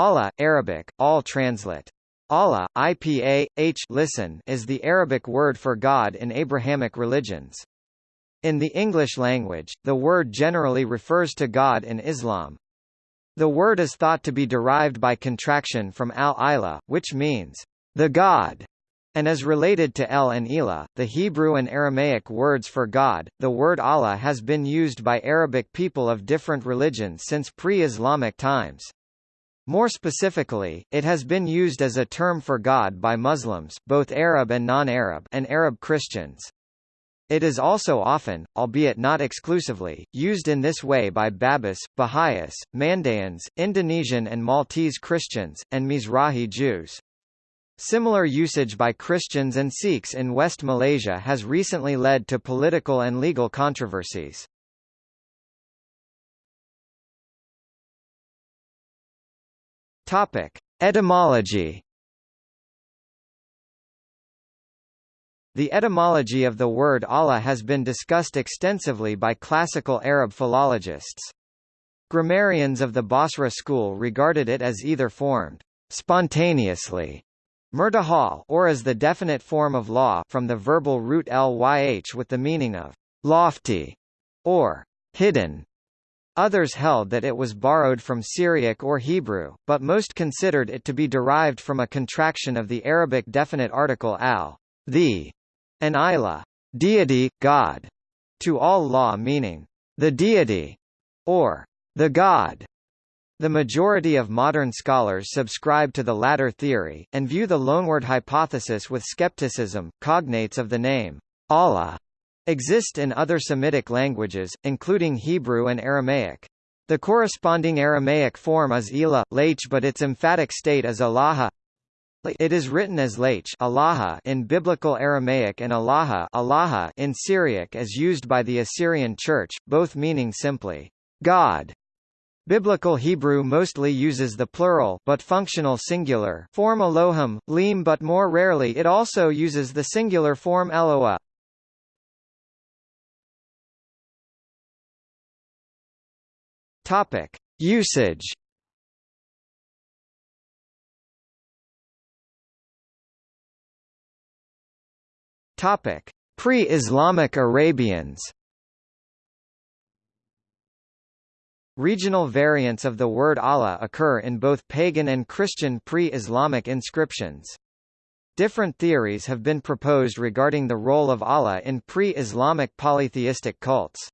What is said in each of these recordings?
Allah, Arabic, all translate. Allah, IPA, H listen is the Arabic word for God in Abrahamic religions. In the English language, the word generally refers to God in Islam. The word is thought to be derived by contraction from al-Ilah, which means, the God, and is related to El and Elah, the Hebrew and Aramaic words for God. The word Allah has been used by Arabic people of different religions since pre-Islamic times. More specifically, it has been used as a term for God by Muslims both Arab and non-Arab and Arab Christians. It is also often, albeit not exclusively, used in this way by Babis, Baha'is, Mandaeans, Indonesian and Maltese Christians, and Mizrahi Jews. Similar usage by Christians and Sikhs in West Malaysia has recently led to political and legal controversies. Topic: Etymology. The etymology of the word Allah has been discussed extensively by classical Arab philologists. Grammarians of the Basra school regarded it as either formed spontaneously Murtahal or as the definite form of law from the verbal root lyh with the meaning of lofty or hidden. Others held that it was borrowed from Syriac or Hebrew, but most considered it to be derived from a contraction of the Arabic definite article al, the, and ilah, deity, God, to all law meaning the deity, or the God. The majority of modern scholars subscribe to the latter theory, and view the loanword hypothesis with skepticism. Cognates of the name Allah exist in other Semitic languages, including Hebrew and Aramaic. The corresponding Aramaic form is Elah, Lach but its emphatic state is Allaha. It is written as Lach Allaha in Biblical Aramaic and Allaha, Allaha in Syriac as used by the Assyrian Church, both meaning simply, God. Biblical Hebrew mostly uses the plural but functional singular form Elohim, Lim but more rarely it also uses the singular form Eloah. Topic: Usage. Topic: Pre-Islamic Arabians. Regional variants of the word Allah occur in both pagan and Christian pre-Islamic inscriptions. Different theories have been proposed regarding the role of Allah in pre-Islamic polytheistic cults.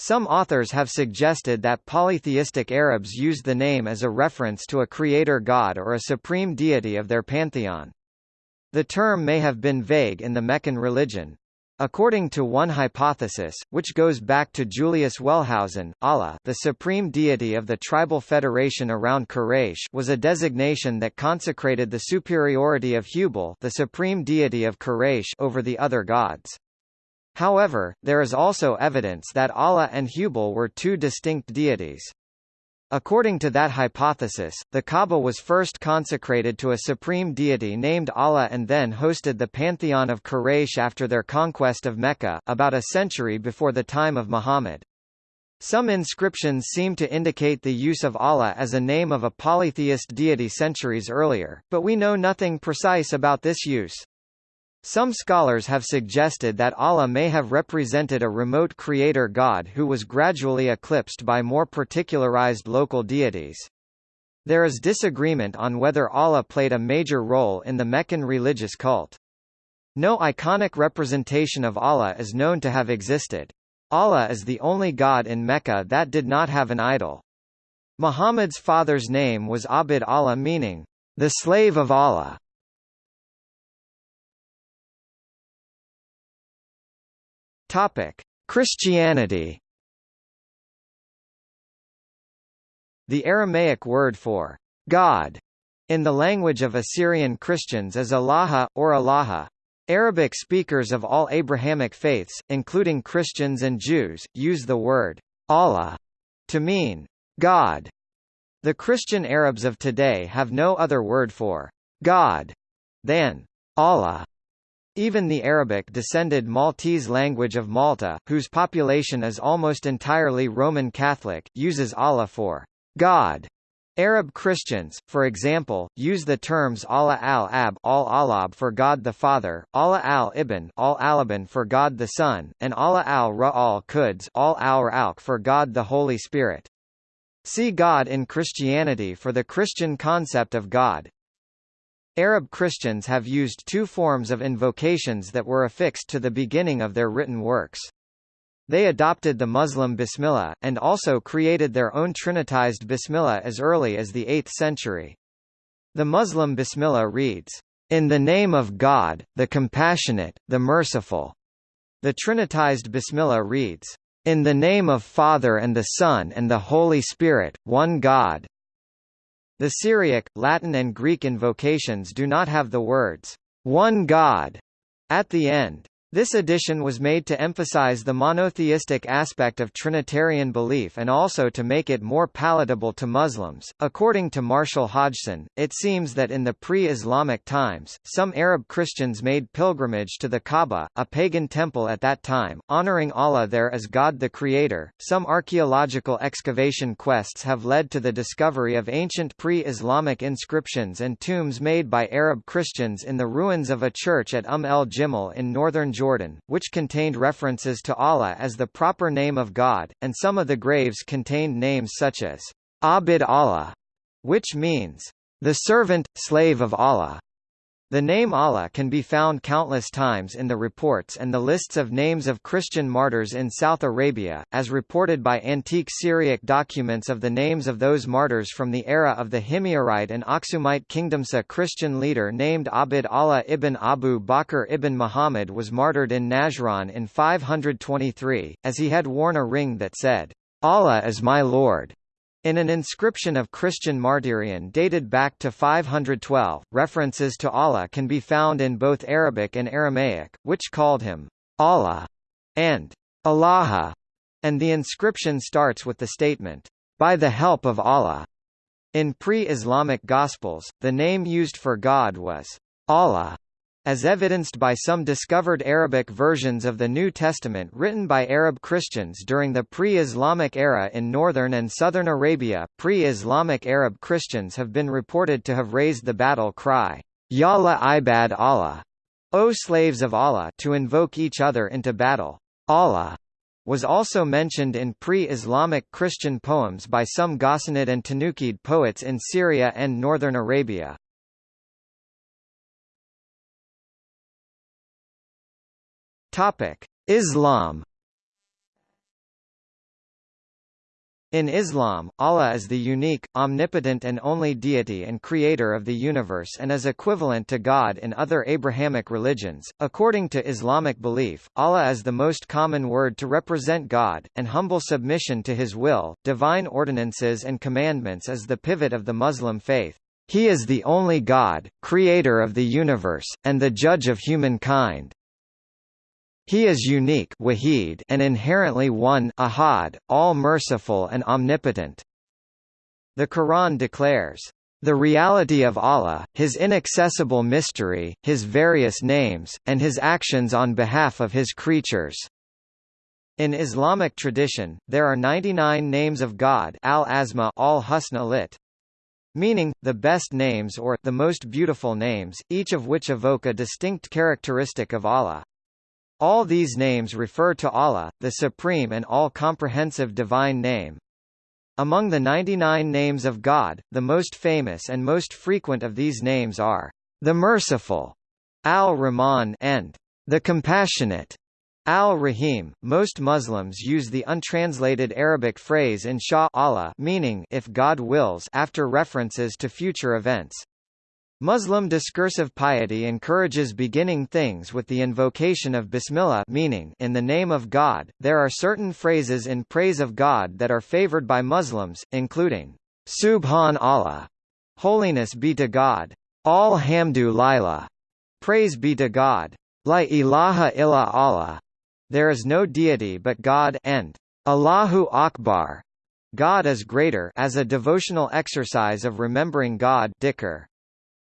Some authors have suggested that polytheistic Arabs used the name as a reference to a creator god or a supreme deity of their pantheon. The term may have been vague in the Meccan religion. According to one hypothesis, which goes back to Julius Wellhausen, Allah the supreme deity of the tribal federation around Quraysh was a designation that consecrated the superiority of Hubal the supreme deity of Quraysh over the other gods. However, there is also evidence that Allah and Hubal were two distinct deities. According to that hypothesis, the Kaaba was first consecrated to a supreme deity named Allah and then hosted the pantheon of Quraysh after their conquest of Mecca, about a century before the time of Muhammad. Some inscriptions seem to indicate the use of Allah as a name of a polytheist deity centuries earlier, but we know nothing precise about this use. Some scholars have suggested that Allah may have represented a remote creator god who was gradually eclipsed by more particularized local deities. There is disagreement on whether Allah played a major role in the Meccan religious cult. No iconic representation of Allah is known to have existed. Allah is the only god in Mecca that did not have an idol. Muhammad's father's name was Abd Allah meaning, the slave of Allah. Topic: Christianity. The Aramaic word for God in the language of Assyrian Christians is Allah or Allah. Arabic speakers of all Abrahamic faiths, including Christians and Jews, use the word Allah to mean God. The Christian Arabs of today have no other word for God than Allah. Even the Arabic-descended Maltese language of Malta, whose population is almost entirely Roman Catholic, uses Allah for God Arab Christians, for example, use the terms Allah al-Ab al-Alab for God the Father, Allah al-Ibn al-Alaban for God the Son, and Allah al-Ra al-Quds al-Al-Ra'uk for God the Holy Spirit. See God in Christianity for the Christian concept of God. Arab Christians have used two forms of invocations that were affixed to the beginning of their written works. They adopted the Muslim Bismillah, and also created their own Trinitized Bismillah as early as the 8th century. The Muslim Bismillah reads, "...in the name of God, the Compassionate, the Merciful." The Trinitized Bismillah reads, "...in the name of Father and the Son and the Holy Spirit, one God." The Syriac, Latin and Greek invocations do not have the words, "...one God," at the end. This addition was made to emphasize the monotheistic aspect of Trinitarian belief and also to make it more palatable to Muslims. According to Marshall Hodgson, it seems that in the pre-Islamic times, some Arab Christians made pilgrimage to the Kaaba, a pagan temple at that time, honoring Allah there as God the Creator. Some archaeological excavation quests have led to the discovery of ancient pre-Islamic inscriptions and tombs made by Arab Christians in the ruins of a church at Umm el-Jimal in northern Jordan, which contained references to Allah as the proper name of God, and some of the graves contained names such as Abid Allah, which means the servant, slave of Allah, the name Allah can be found countless times in the reports and the lists of names of Christian martyrs in South Arabia, as reported by antique Syriac documents of the names of those martyrs from the era of the Himyarite and Aksumite kingdoms. A Christian leader named Abd Allah ibn Abu Bakr ibn Muhammad was martyred in Najran in 523, as he had worn a ring that said, Allah is my Lord. In an inscription of Christian martyrion dated back to 512, references to Allah can be found in both Arabic and Aramaic, which called him Allah and Allaha, and the inscription starts with the statement, by the help of Allah. In pre-Islamic Gospels, the name used for God was Allah, as evidenced by some discovered Arabic versions of the New Testament written by Arab Christians during the pre-Islamic era in northern and southern Arabia. Pre-Islamic Arab Christians have been reported to have raised the battle cry, Ya la ibad Allah, O slaves of Allah, to invoke each other into battle. Allah was also mentioned in pre-Islamic Christian poems by some Ghassanid and Tanukid poets in Syria and northern Arabia. Topic: Islam In Islam, Allah is the unique, omnipotent and only deity and creator of the universe and is equivalent to God in other Abrahamic religions. According to Islamic belief, Allah is the most common word to represent God, and humble submission to his will, divine ordinances and commandments is the pivot of the Muslim faith. He is the only God, creator of the universe, and the judge of humankind. He is unique wahid and inherently one ahad, all-merciful and omnipotent. The Quran declares, "...the reality of Allah, His inaccessible mystery, His various names, and His actions on behalf of His creatures." In Islamic tradition, there are 99 names of God al-Asma al-Husna lit. Meaning, the best names or the most beautiful names, each of which evoke a distinct characteristic of Allah. All these names refer to Allah, the supreme and all-comprehensive divine name. Among the 99 names of God, the most famous and most frequent of these names are the Merciful, Al-Rahman, and the Compassionate, Al-Rahim. Most Muslims use the untranslated Arabic phrase insha Allah, meaning if God wills, after references to future events. Muslim discursive piety encourages beginning things with the invocation of Bismillah meaning in the name of God. There are certain phrases in praise of God that are favored by Muslims, including Subhan Allah, holiness be to God, Alhamdu Lillah, praise be to God, La ilaha illa Allah, there is no deity but God, and Allahu Akbar, God is greater as a devotional exercise of remembering God dhikr.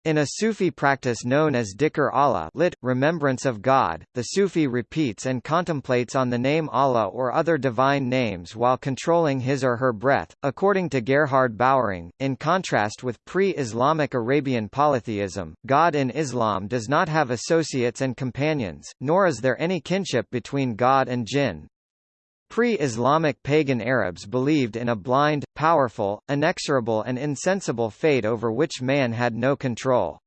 In a Sufi practice known as Dhikr Allah lit, remembrance of God, the Sufi repeats and contemplates on the name Allah or other divine names while controlling his or her breath. According to Gerhard Böwering, in contrast with pre-Islamic Arabian polytheism, God in Islam does not have associates and companions, nor is there any kinship between God and jinn. Pre-Islamic pagan Arabs believed in a blind, powerful, inexorable and insensible fate over which man had no control.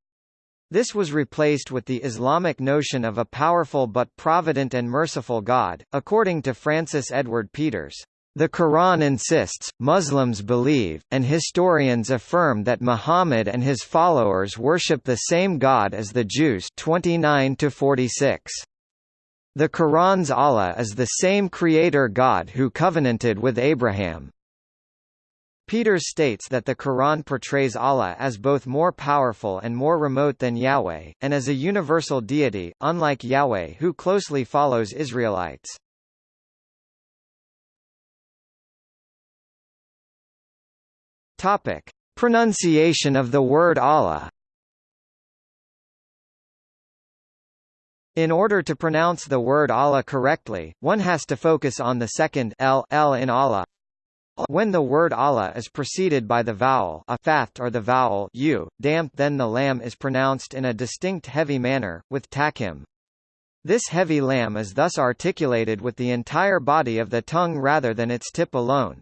This was replaced with the Islamic notion of a powerful but provident and merciful God, according to Francis Edward Peters. The Quran insists, Muslims believe, and historians affirm that Muhammad and his followers worship the same God as the Jews 29 to 46. The Quran's Allah is the same creator God who covenanted with Abraham. Peters states that the Quran portrays Allah as both more powerful and more remote than Yahweh, and as a universal deity, unlike Yahweh who closely follows Israelites. Pronunciation of the word Allah In order to pronounce the word Allah correctly, one has to focus on the second l, l in Allah. When the word Allah is preceded by the vowel a faft or the vowel u, damp then the lam is pronounced in a distinct heavy manner, with tafkhim. This heavy lam is thus articulated with the entire body of the tongue rather than its tip alone.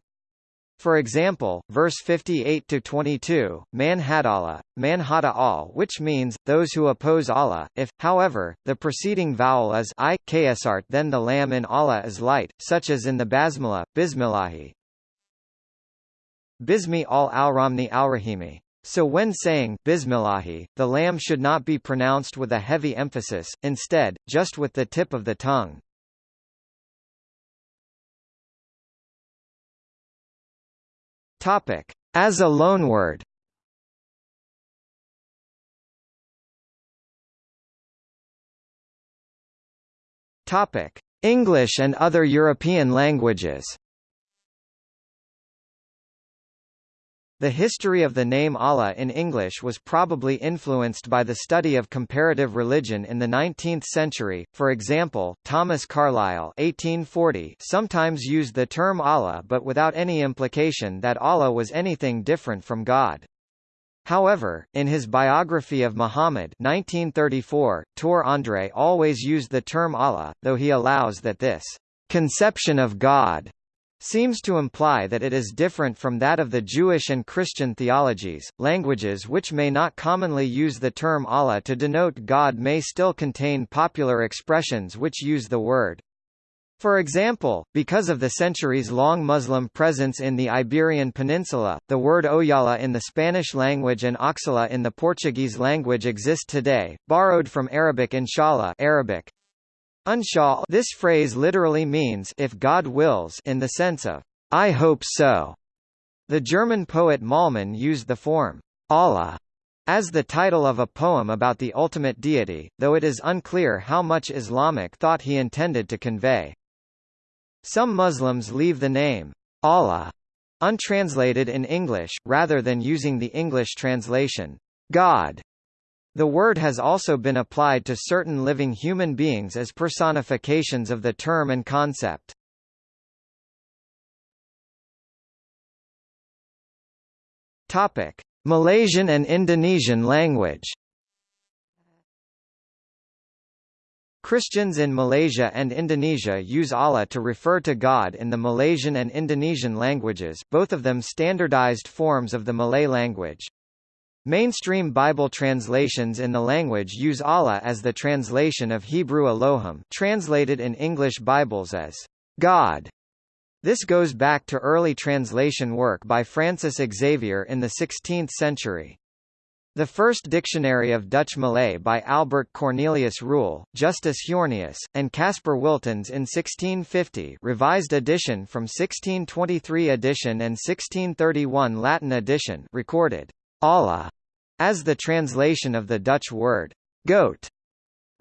For example, verse 58-22, man had Allah, man hada all which means, those who oppose Allah, if, however, the preceding vowel is i, kasra then the lam in Allah is light, such as in the basmala, bismillahi. Bismi al-Alramni al-Rahimi. So when saying Bismillahi, the lam should not be pronounced with a heavy emphasis, instead, just with the tip of the tongue. Topic: As a loanword. Topic: English and other European languages. The history of the name Allah in English was probably influenced by the study of comparative religion in the 19th century. For example, Thomas Carlyle (1840) sometimes used the term Allah but without any implication that Allah was anything different from God. However, in his biography of Muhammad 1934, Tor Andrae always used the term Allah, though he allows that this conception of God seems to imply that it is different from that of the Jewish and Christian theologies. Languages which may not commonly use the term Allah to denote God may still contain popular expressions which use the word. For example, because of the centuries-long Muslim presence in the Iberian Peninsula, the word Ojalá in the Spanish language and Oxala in the Portuguese language exist today, borrowed from Arabic inshallah Arabic, Unshaw this phrase literally means if God wills in the sense of I hope so. The German poet Mahlmann used the form Allah as the title of a poem about the ultimate deity, though it is unclear how much Islamic thought he intended to convey. Some Muslims leave the name Allah untranslated in English, rather than using the English translation God the word has also been applied to certain living human beings as personifications of the term and concept. Topic: Malaysian and Indonesian language. Christians in Malaysia and Indonesia use Allah to refer to God in the Malaysian and Indonesian languages both of them standardized forms of the Malay language. Mainstream Bible translations in the language use Allah as the translation of Hebrew Elohim translated in English Bibles as God. This goes back to early translation work by Francis Xavier in the 16th century. The first dictionary of Dutch Malay by Albert Cornelius Ruyl, Justus Heurnius, and Caspar Wiltens in 1650 revised edition from 1623 edition and 1631 Latin edition recorded Allah as the translation of the Dutch word goat.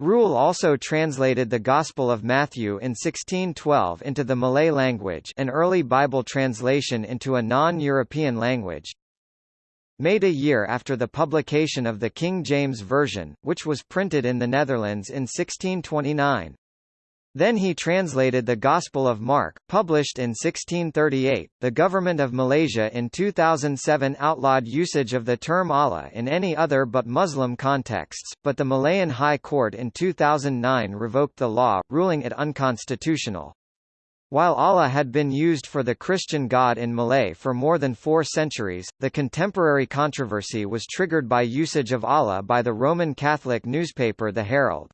Ruyl also translated the Gospel of Matthew in 1612 into the Malay language an early Bible translation into a non-European language. made a year after the publication of the King James Version, which was printed in the Netherlands in 1629. Then he translated the Gospel of Mark, published in 1638. The government of Malaysia in 2007 outlawed usage of the term Allah in any other but Muslim contexts, but the Malayan High Court in 2009 revoked the law, ruling it unconstitutional. While Allah had been used for the Christian God in Malay for more than four centuries, the contemporary controversy was triggered by usage of Allah by the Roman Catholic newspaper The Herald.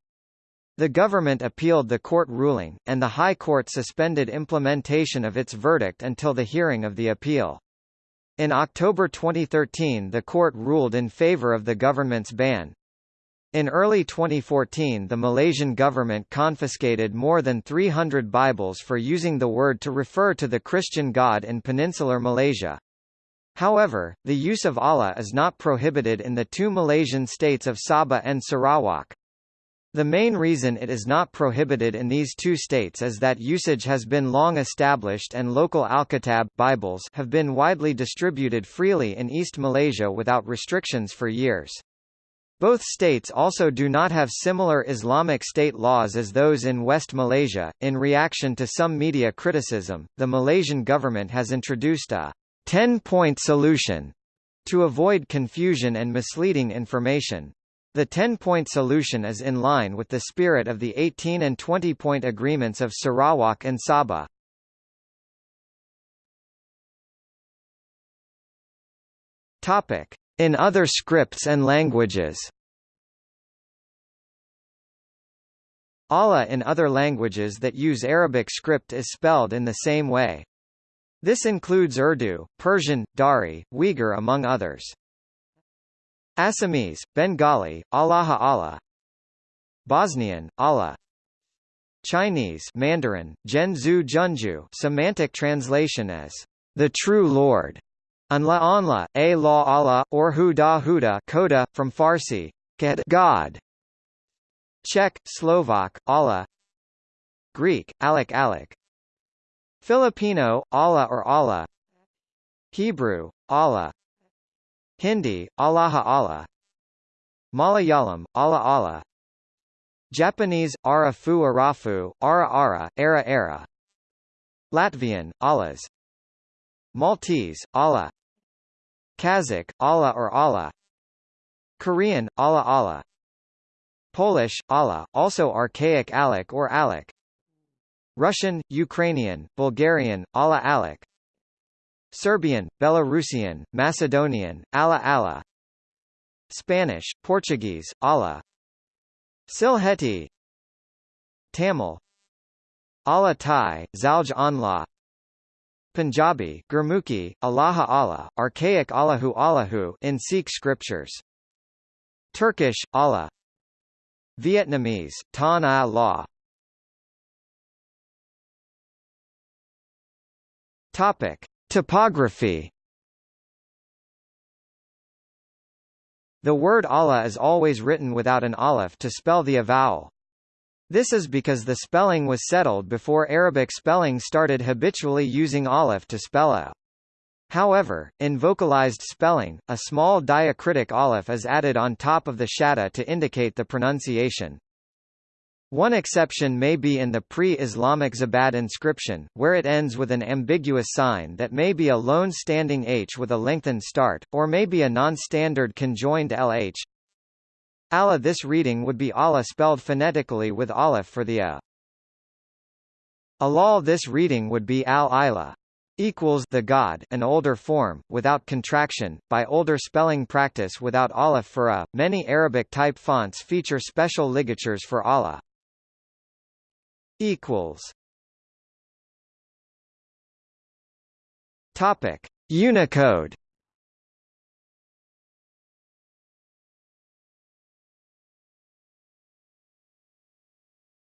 The government appealed the court ruling, and the High Court suspended implementation of its verdict until the hearing of the appeal. In October 2013 the court ruled in favor of the government's ban. In early 2014 the Malaysian government confiscated more than 300 Bibles for using the word to refer to the Christian God in peninsular Malaysia. However, the use of Allah is not prohibited in the two Malaysian states of Sabah and Sarawak. The main reason it is not prohibited in these two states is that usage has been long established and local Alkitab Bibles have been widely distributed freely in East Malaysia without restrictions for years. Both states also do not have similar Islamic state laws as those in West Malaysia. In reaction to some media criticism, the Malaysian government has introduced a 10-point solution to avoid confusion and misleading information. The 10-point solution is in line with the spirit of the 18 and 20-point agreements of Sarawak and Sabah. Topic: In other scripts and languages. Allah in other languages that use Arabic script is spelled in the same way. This includes Urdu, Persian, Dari, Uyghur among others. Assamese, Bengali, Allaha Allah. Bosnian, Allah. Chinese Mandarin, Zhenzu Junju semantic translation as the true Lord, Anla Anla, A La Allah, or Huda Huda Koda, from Farsi, God. Czech, Slovak, Allah. Greek, Alec Alec Filipino, Allah or Allah. Hebrew, Allah Hindi, Allaha Allah. Malayalam, Allah Allah. Japanese, Arafu Arafu, Ara Ara, Era Era. Latvian, Allahs. Maltese, Allah. Kazakh, Allah or Allah. Korean, Allah Allah. Polish, Allah, also archaic Alec or Alec. Russian, Ukrainian, Bulgarian, Allah Alec Serbian, Belarusian, Macedonian, Ala Ala Spanish, Portuguese, Allah Sylheti Tamil Allah Thai, Zalj Anla Punjabi, Gurmukhi, Allaha Allah, archaic Allahu Allahu in Sikh scriptures. Turkish, Allah Vietnamese, Tan Allah Topic. Typography The word Allah is always written without an aleph to spell the vowel. This is because the spelling was settled before Arabic spelling started habitually using aleph to spell a. However, in vocalized spelling, a small diacritic aleph is added on top of the shadda to indicate the pronunciation. One exception may be in the pre-Islamic Zabad inscription, where it ends with an ambiguous sign that may be a lone standing H with a lengthened start, or may be a non-standard conjoined LH. Allah This reading would be Allah spelled phonetically with aleph for the A. Alal This reading would be Al-Ila equals the God, an older form, without contraction, by older spelling practice without aleph for a. Many Arabic type fonts feature special ligatures for Allah equals. Topic. Unicode.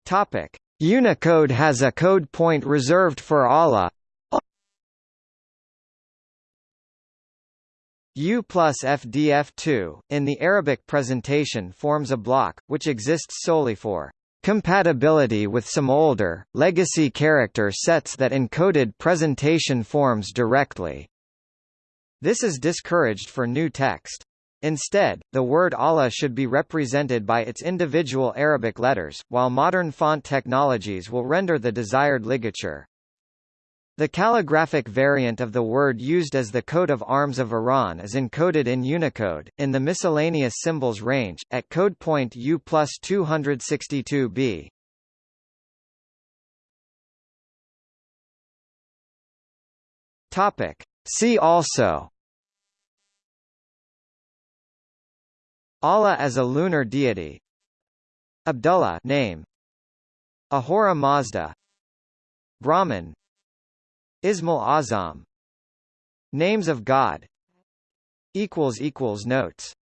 Topic. Unicode has a code point reserved for Allah U plus FDF2, in the Arabic presentation forms a block, which exists solely for compatibility with some older, legacy character sets that encoded presentation forms directly. This is discouraged for new text. Instead, the word Allah should be represented by its individual Arabic letters, while modern font technologies will render the desired ligature. The calligraphic variant of the word used as the coat of arms of Iran is encoded in Unicode, in the miscellaneous symbols range, at code point U plus 262b. Topic. See also. Allah as a lunar deity. Abdullah name. Ahura Mazda. Brahman Ismail Azam. Names of God. Notes